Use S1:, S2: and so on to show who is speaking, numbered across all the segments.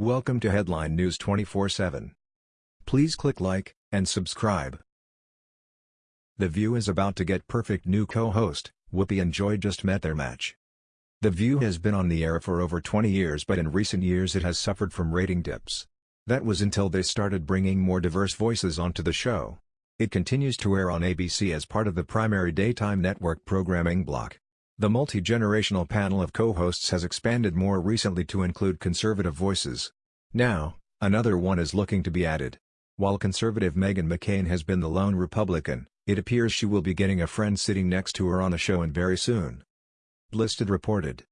S1: Welcome to Headline News 24/7. Please click like and subscribe. The View is about to get perfect new co-host. Whoopi and Joy just met their match. The View has been on the air for over 20 years but in recent years it has suffered from rating dips. That was until they started bringing more diverse voices onto the show. It continues to air on ABC as part of the primary daytime network programming block. The multi-generational panel of co-hosts has expanded more recently to include conservative voices. Now, another one is looking to be added. While conservative Meghan McCain has been the lone Republican, it appears she will be getting a friend sitting next to her on the show and very soon. Blisted reported.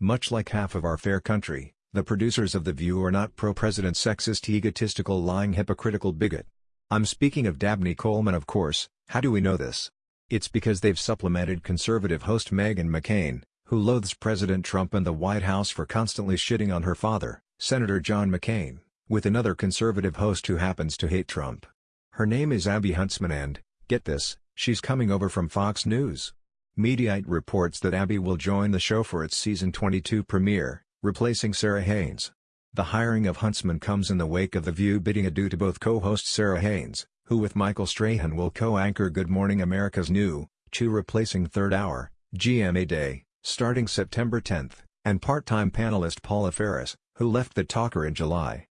S1: Much like half of our fair country, the producers of The View are not pro-president sexist egotistical lying hypocritical bigot. I'm speaking of Dabney Coleman of course, how do we know this? It's because they've supplemented conservative host Meghan McCain, who loathes President Trump and the White House for constantly shitting on her father, Senator John McCain, with another conservative host who happens to hate Trump. Her name is Abby Huntsman and, get this, she's coming over from Fox News. Mediaite reports that Abby will join the show for its season 22 premiere, replacing Sara Haines. The hiring of Huntsman comes in the wake of The View bidding adieu to both co-host Sara Haines, who with Michael Strahan will co-anchor Good Morning America's new, Chew replacing Third Hour, GMA Day, starting September 10, and part-time panelist Paula Faris, who left The Talker in July.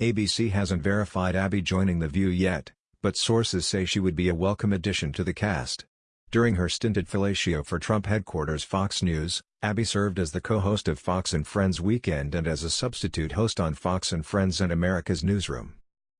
S1: ABC hasn't verified Abby joining The View yet, but sources say she would be a welcome addition to the cast. During her stint at Fellatio for Trump headquarters Fox News, Abby served as the co-host of Fox and Friends Weekend and as a substitute host on Fox and Friends and America's Newsroom.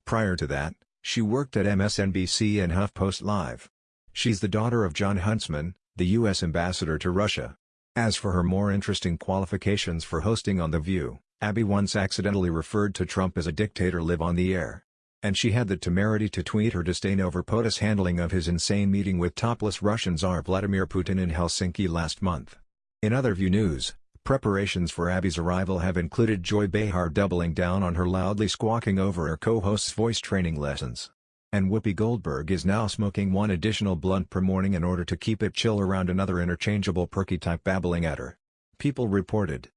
S1: Prior to that, she worked at MSNBC and HuffPost Live. She's the daughter of Jon Huntsman, the U.S. ambassador to Russia. As for her more interesting qualifications for hosting On The View, Abby once accidentally referred to Trump as a dictator live on the air. And she had the temerity to tweet her disdain over POTUS' handling of his insane meeting with topless Russian Tsar Vladimir Putin in Helsinki last month. In other View news, Preparations for Abby's arrival have included Joy Behar doubling down on her loudly squawking over her co-host's voice training lessons. And Whoopi Goldberg is now smoking one additional blunt per morning in order to keep it chill around another interchangeable perky type babbling at her. People reported.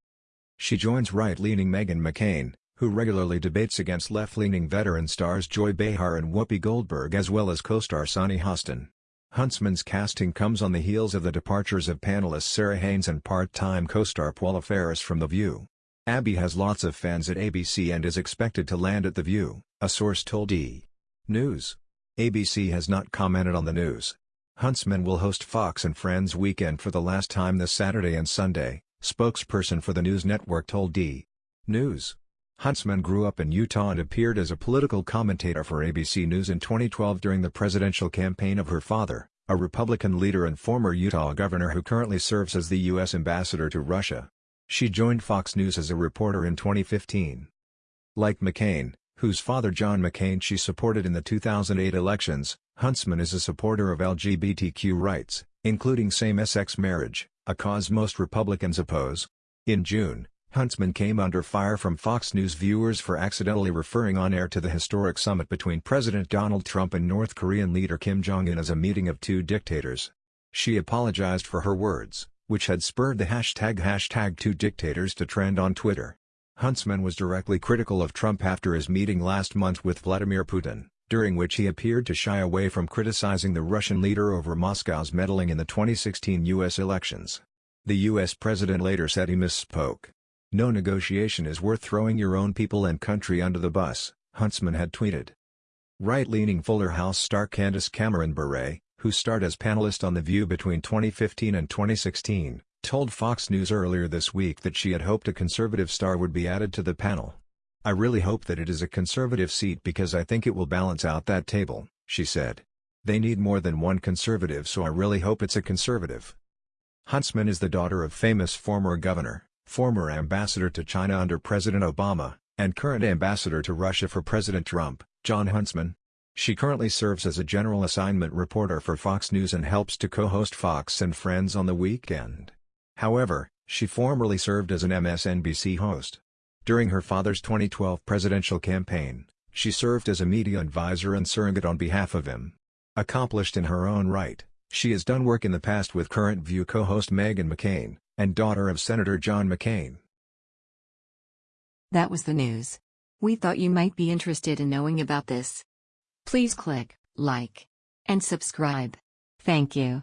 S1: She joins right-leaning Meghan McCain, who regularly debates against left-leaning veteran stars Joy Behar and Whoopi Goldberg as well as co-star Sunny Hostin. Huntsman's casting comes on the heels of the departures of panelist Sara Haines and part-time co-star Paula Faris from The View. Abby has lots of fans at ABC and is expected to land at The View, a source told E! News. ABC has not commented on the news. Huntsman will host Fox and Friends Weekend for the last time this Saturday and Sunday, spokesperson for the news network told E! News. Huntsman grew up in Utah and appeared as a political commentator for ABC News in 2012 during the presidential campaign of her father, a Republican leader and former Utah governor who currently serves as the U.S. ambassador to Russia. She joined Fox News as a reporter in 2015. Like McCain, whose father John McCain she supported in the 2008 elections, Huntsman is a supporter of LGBTQ rights, including same-sex marriage, a cause most Republicans oppose. In June, Huntsman came under fire from Fox News viewers for accidentally referring on-air to the historic summit between President Donald Trump and North Korean leader Kim Jong-un as a meeting of two dictators. She apologized for her words, which had spurred the hashtag hashtag two dictators to trend on Twitter. Huntsman was directly critical of Trump after his meeting last month with Vladimir Putin, during which he appeared to shy away from criticizing the Russian leader over Moscow's meddling in the 2016 U.S. elections. The U.S. president later said he misspoke. No negotiation is worth throwing your own people and country under the bus, Huntsman had tweeted. Right-leaning Fuller House star Candace Cameron Bure, who starred as panelist on The View between 2015 and 2016, told Fox News earlier this week that she had hoped a conservative star would be added to the panel. I really hope that it is a conservative seat because I think it will balance out that table, she said. They need more than one conservative so I really hope it's a conservative. Huntsman is the daughter of famous former governor, former ambassador to China under President Obama, and current ambassador to Russia for President Trump, Jon Huntsman. She currently serves as a general assignment reporter for Fox News and helps to co-host Fox and Friends on the weekend. However, she formerly served as an MSNBC host. During her father's 2012 presidential campaign, she served as a media advisor and surrogate on behalf of him. Accomplished in her own right, she has done work in the past with current View co-host Meghan McCain, and daughter of Senator John McCain.
S2: That was the news. We thought you might be interested in knowing about this. Please click like and subscribe. Thank you.